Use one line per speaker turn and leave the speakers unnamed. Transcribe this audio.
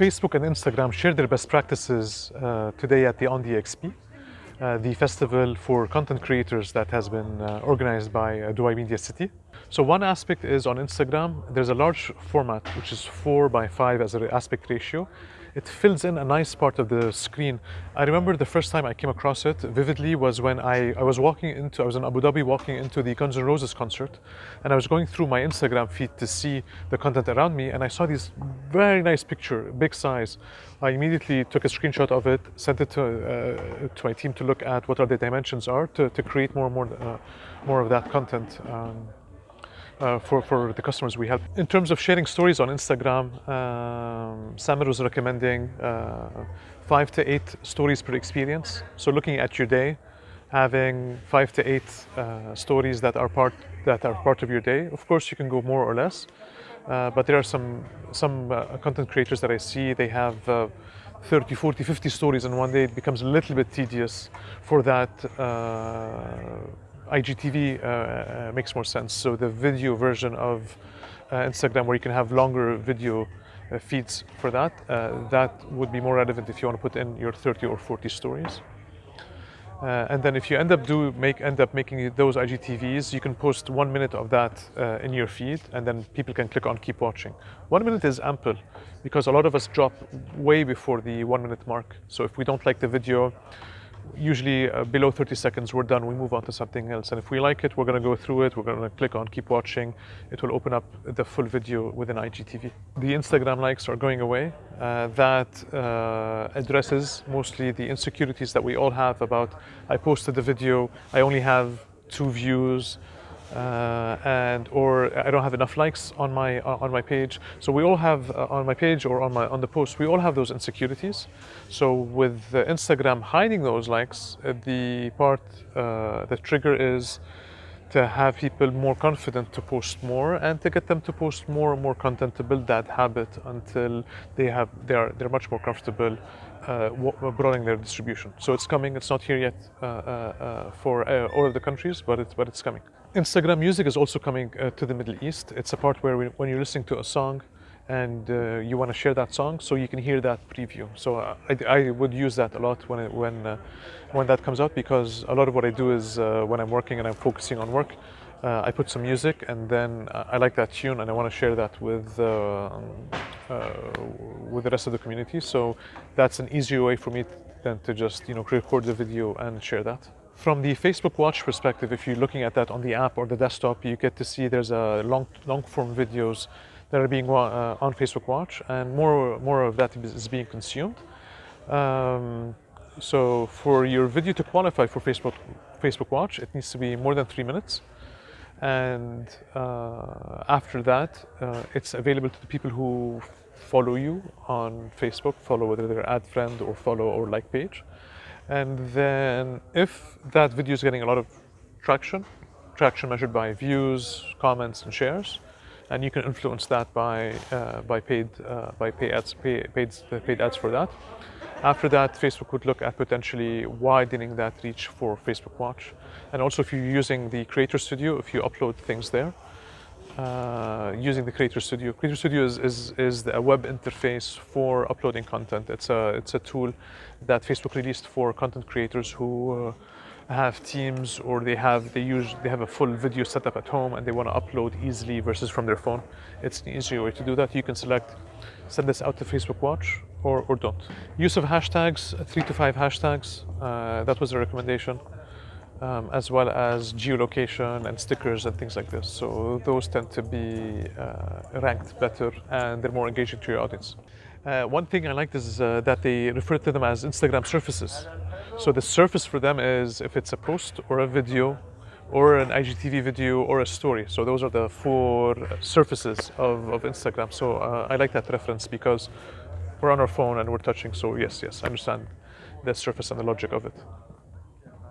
Facebook and Instagram share their best practices uh, today at the On the XP, uh, the festival for content creators that has been uh, organized by uh, Dubai Media City. So one aspect is on Instagram, there's a large format, which is four by five as an aspect ratio. It fills in a nice part of the screen. I remember the first time I came across it vividly was when I, I was walking into, I was in Abu Dhabi walking into the Guns N' Roses concert and I was going through my Instagram feed to see the content around me and I saw this very nice picture, big size. I immediately took a screenshot of it, sent it to, uh, to my team to look at what are the dimensions are to, to create more and more, uh, more of that content. Um, uh, for, for the customers we help. In terms of sharing stories on Instagram, um, Samir was recommending uh, five to eight stories per experience. So looking at your day, having five to eight uh, stories that are part that are part of your day. Of course, you can go more or less, uh, but there are some some uh, content creators that I see they have. Uh, 30, 40, 50 stories in one day, it becomes a little bit tedious for that IGTV uh, uh, makes more sense. So the video version of uh, Instagram where you can have longer video feeds for that, that would be more relevant if you want to put in your 30 or 40 stories. Uh, and then if you end up do make end up making those IGTVs, you can post one minute of that uh, in your feed, and then people can click on keep watching. One minute is ample because a lot of us drop way before the one minute mark. So if we don't like the video, usually uh, below 30 seconds we're done. We move on to something else. And if we like it we're going to go through it. We're going to click on keep watching. It will open up the full video within IGTV the Instagram likes are going away. Uh, that uh, addresses mostly the insecurities that we all have about I posted the video I only have two views uh, and or I don't have enough likes on my uh, on my page. So we all have uh, on my page or on my on the post, we all have those insecurities. So with Instagram hiding those likes, uh, the part uh, the trigger is to have people more confident to post more and to get them to post more and more content to build that habit until they have they are they're much more comfortable uh, broadening their distribution. So it's coming. It's not here yet uh, uh, for all of the countries, but it's but it's coming. Instagram Music is also coming uh, to the Middle East. It's a part where we, when you're listening to a song and uh, you want to share that song, so you can hear that preview. So uh, I, I, would use that a lot when it, when uh, when that comes out because a lot of what I do is uh, when I'm working and I'm focusing on work, uh, I put some music and then I like that tune and I want to share that with with the rest of the community. So that's an easier way for me than to just you know record the video and share that. From the Facebook Watch perspective, if you're looking at that on the app or the desktop, you get to see there's a long, long form videos that are being uh, on Facebook Watch, and more, more of that is being consumed. Um, so for your video to qualify for Facebook, Facebook Watch, it needs to be more than three minutes. And uh, after that, uh, it's available to the people who follow you on Facebook, follow whether they're ad friend or follow or like page. And then if that video is getting a lot of traction, traction measured by views, comments, and shares, and you can influence that by uh, by paid uh, by pay ads, pay, paid paid ads for that. After that, Facebook would look at potentially widening that reach for Facebook Watch, and also if you're using the Creator Studio, if you upload things there, uh, using the Creator Studio. Creator Studio is, is, is a web interface for uploading content. It's a, it's a tool that Facebook released for content creators who uh, have teams or they have they use they have a full video setup at home and they want to upload easily versus from their phone. It's an easier way to do that. You can select send this out to Facebook Watch or, or don't. Use of hashtags, three to five hashtags. Uh, that was a recommendation um, as well as geolocation and stickers and things like this. So those tend to be uh, ranked better and they're more engaging to your audience. Uh, one thing I liked is uh, that they refer to them as Instagram surfaces. So the surface for them is if it's a post or a video or an IGTV video or a story. So those are the four surfaces of, of Instagram. So uh, I like that reference because we're on our phone and we're touching. So yes, yes, I understand the surface and the logic of it.